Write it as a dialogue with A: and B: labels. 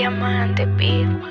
A: Diamante Beat.